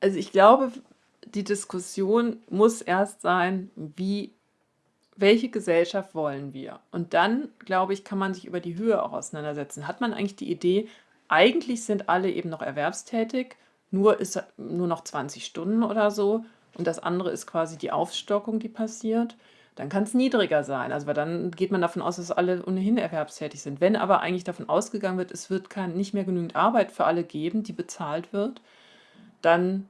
Also ich glaube, die Diskussion muss erst sein, wie welche Gesellschaft wollen wir? Und dann, glaube ich, kann man sich über die Höhe auch auseinandersetzen. Hat man eigentlich die Idee, eigentlich sind alle eben noch erwerbstätig, nur ist nur noch 20 Stunden oder so und das andere ist quasi die Aufstockung, die passiert, dann kann es niedriger sein. Also weil dann geht man davon aus, dass alle ohnehin erwerbstätig sind. Wenn aber eigentlich davon ausgegangen wird, es wird kein, nicht mehr genügend Arbeit für alle geben, die bezahlt wird, dann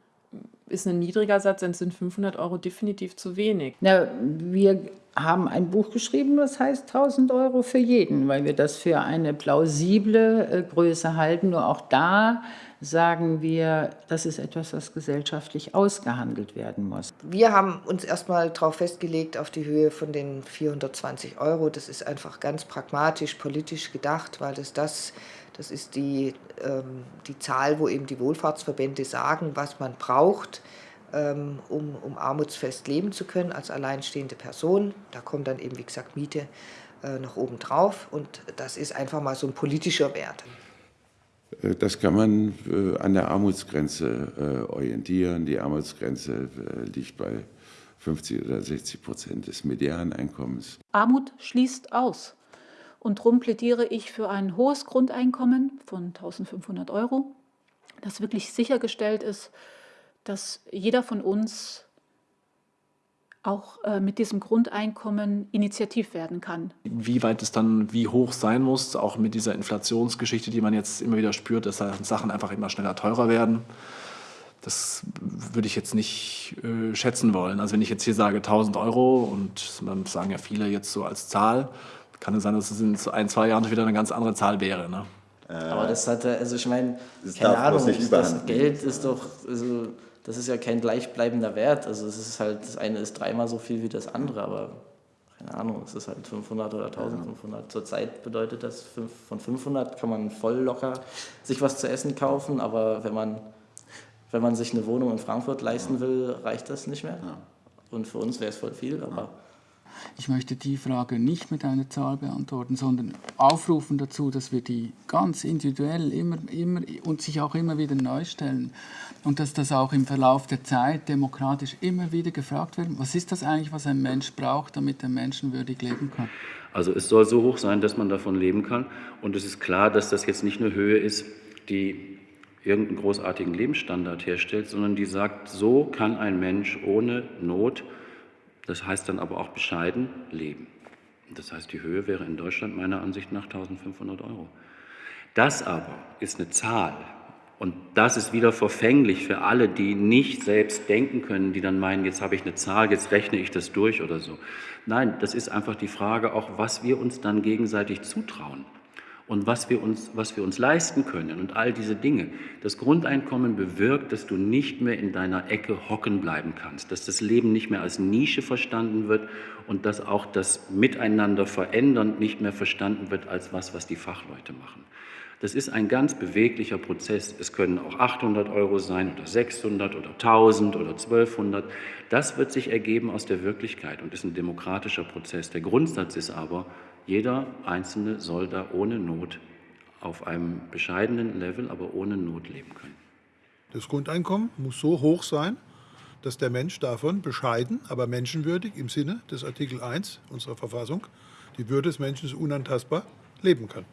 ist ein niedriger Satz, dann sind 500 Euro definitiv zu wenig. Na, wir haben ein Buch geschrieben, das heißt 1000 Euro für jeden, weil wir das für eine plausible äh, Größe halten. Nur auch da sagen wir, das ist etwas, was gesellschaftlich ausgehandelt werden muss. Wir haben uns erstmal darauf festgelegt, auf die Höhe von den 420 Euro. Das ist einfach ganz pragmatisch, politisch gedacht, weil das das das ist die, ähm, die Zahl, wo eben die Wohlfahrtsverbände sagen, was man braucht, ähm, um, um armutsfest leben zu können als alleinstehende Person. Da kommt dann eben, wie gesagt, Miete äh, noch oben drauf. Und das ist einfach mal so ein politischer Wert. Äh, das kann man äh, an der Armutsgrenze äh, orientieren. Die Armutsgrenze äh, liegt bei 50 oder 60 Prozent des Medianeinkommens. Armut schließt aus. Und darum plädiere ich für ein hohes Grundeinkommen von 1500 Euro, das wirklich sichergestellt ist, dass jeder von uns auch äh, mit diesem Grundeinkommen initiativ werden kann. Wie weit es dann wie hoch sein muss, auch mit dieser Inflationsgeschichte, die man jetzt immer wieder spürt, dass Sachen einfach immer schneller teurer werden. Das würde ich jetzt nicht äh, schätzen wollen. Also wenn ich jetzt hier sage 1000 Euro und das sagen ja viele jetzt so als Zahl, kann es sein, dass es in ein, zwei Jahren wieder eine ganz andere Zahl wäre. Ne? Aber das hat, also ich meine, keine Ahnung, das Geld ist doch, also das ist ja kein gleichbleibender Wert. Also es ist halt, das eine ist dreimal so viel wie das andere, aber keine Ahnung, es ist halt 500 oder 1500. Zurzeit bedeutet das, von 500 kann man voll locker sich was zu essen kaufen, aber wenn man, wenn man sich eine Wohnung in Frankfurt leisten will, reicht das nicht mehr. Und für uns wäre es voll viel, aber... Ich möchte die Frage nicht mit einer Zahl beantworten, sondern aufrufen dazu, dass wir die ganz individuell immer, immer und sich auch immer wieder neu stellen. Und dass das auch im Verlauf der Zeit demokratisch immer wieder gefragt wird, was ist das eigentlich, was ein Mensch braucht, damit er menschenwürdig leben kann? Also es soll so hoch sein, dass man davon leben kann. Und es ist klar, dass das jetzt nicht eine Höhe ist, die irgendeinen großartigen Lebensstandard herstellt, sondern die sagt, so kann ein Mensch ohne Not das heißt dann aber auch bescheiden leben. Das heißt, die Höhe wäre in Deutschland meiner Ansicht nach 1500 Euro. Das aber ist eine Zahl. Und das ist wieder verfänglich für alle, die nicht selbst denken können, die dann meinen, jetzt habe ich eine Zahl, jetzt rechne ich das durch oder so. Nein, das ist einfach die Frage auch, was wir uns dann gegenseitig zutrauen und was wir, uns, was wir uns leisten können und all diese Dinge. Das Grundeinkommen bewirkt, dass du nicht mehr in deiner Ecke hocken bleiben kannst, dass das Leben nicht mehr als Nische verstanden wird und dass auch das Miteinander verändern nicht mehr verstanden wird als was, was die Fachleute machen. Das ist ein ganz beweglicher Prozess. Es können auch 800 Euro sein oder 600 oder 1000 oder 1200. Das wird sich ergeben aus der Wirklichkeit und ist ein demokratischer Prozess. Der Grundsatz ist aber, jeder Einzelne soll da ohne Not auf einem bescheidenen Level, aber ohne Not leben können. Das Grundeinkommen muss so hoch sein, dass der Mensch davon bescheiden, aber menschenwürdig im Sinne des Artikel 1 unserer Verfassung, die Würde des Menschen ist unantastbar, leben kann.